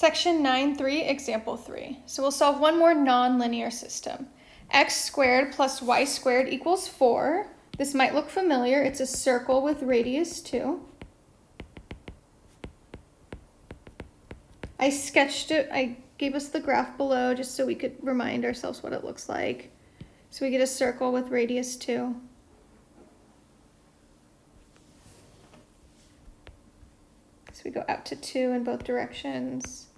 Section 9.3, example 3. So we'll solve one more nonlinear system. x squared plus y squared equals 4. This might look familiar. It's a circle with radius 2. I sketched it, I gave us the graph below just so we could remind ourselves what it looks like. So we get a circle with radius 2. So we go out to 2 in both directions.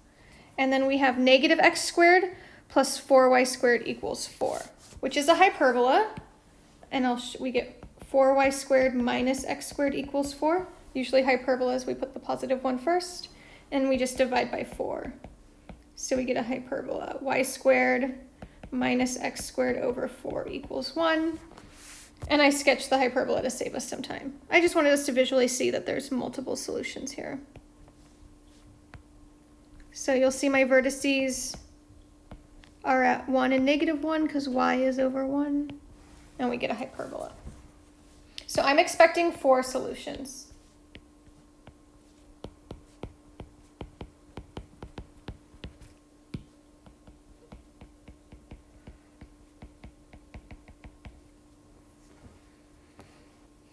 And then we have negative x squared plus 4y squared equals 4, which is a hyperbola. And I'll we get 4y squared minus x squared equals 4. Usually hyperbolas, we put the positive one first, and we just divide by 4. So we get a hyperbola. y squared minus x squared over 4 equals 1. And I sketched the hyperbola to save us some time. I just wanted us to visually see that there's multiple solutions here. So you'll see my vertices are at 1 and negative 1 because y is over 1. And we get a hyperbola. So I'm expecting four solutions.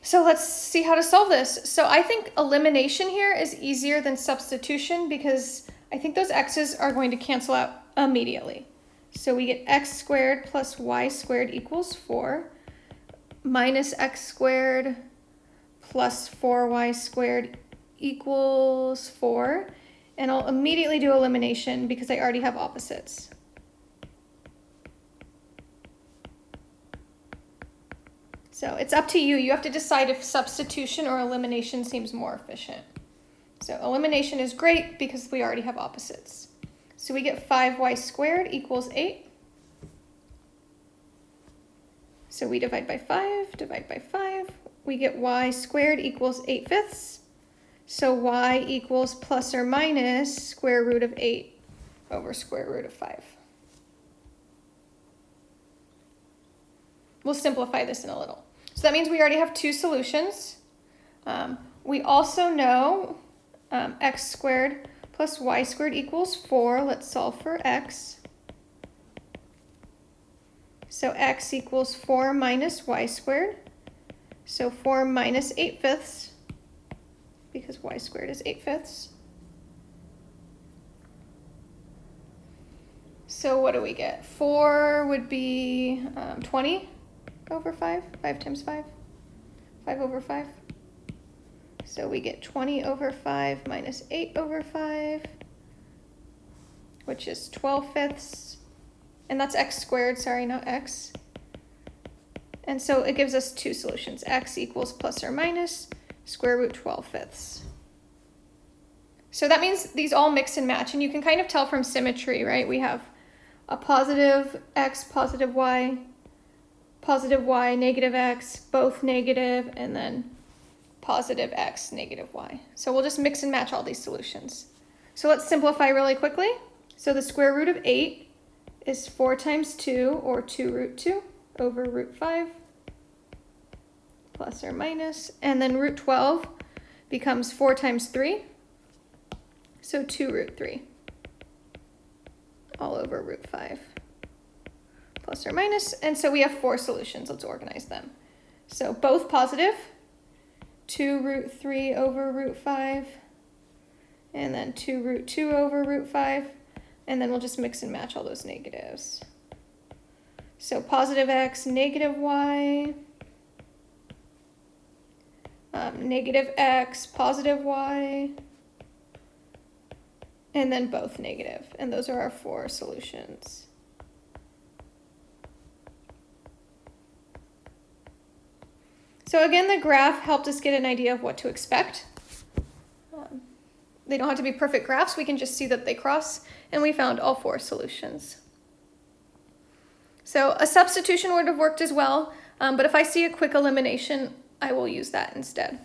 So let's see how to solve this. So I think elimination here is easier than substitution because I think those x's are going to cancel out immediately. So we get x squared plus y squared equals 4 minus x squared plus 4y squared equals 4. And I'll immediately do elimination because I already have opposites. So it's up to you. You have to decide if substitution or elimination seems more efficient. So elimination is great because we already have opposites. So we get 5y squared equals 8. So we divide by 5, divide by 5. We get y squared equals 8 fifths. So y equals plus or minus square root of 8 over square root of 5. We'll simplify this in a little. So that means we already have two solutions. Um, we also know um, x squared plus y squared equals 4. Let's solve for x. So x equals 4 minus y squared. So 4 minus 8 fifths, because y squared is 8 fifths. So what do we get? 4 would be um, 20 over 5? 5 times 5? 5 over 5? So we get 20 over 5 minus 8 over 5, which is 12 fifths. And that's x squared, sorry, not x. And so it gives us two solutions. x equals plus or minus square root 12 fifths. So that means these all mix and match, and you can kind of tell from symmetry, right? We have a positive x, positive y, positive y, negative x, both negative, and then positive x, negative y. So we'll just mix and match all these solutions. So let's simplify really quickly. So the square root of 8 is 4 times 2, or 2 root 2, over root 5, plus or minus. And then root 12 becomes 4 times 3, so 2 root 3, all over root 5 plus or minus. minus, and so we have four solutions. Let's organize them. So both positive, 2 root 3 over root 5, and then 2 root 2 over root 5, and then we'll just mix and match all those negatives. So positive x, negative y, um, negative x, positive y, and then both negative, and those are our four solutions. So again, the graph helped us get an idea of what to expect. Um, they don't have to be perfect graphs. We can just see that they cross, and we found all four solutions. So a substitution would have worked as well, um, but if I see a quick elimination, I will use that instead.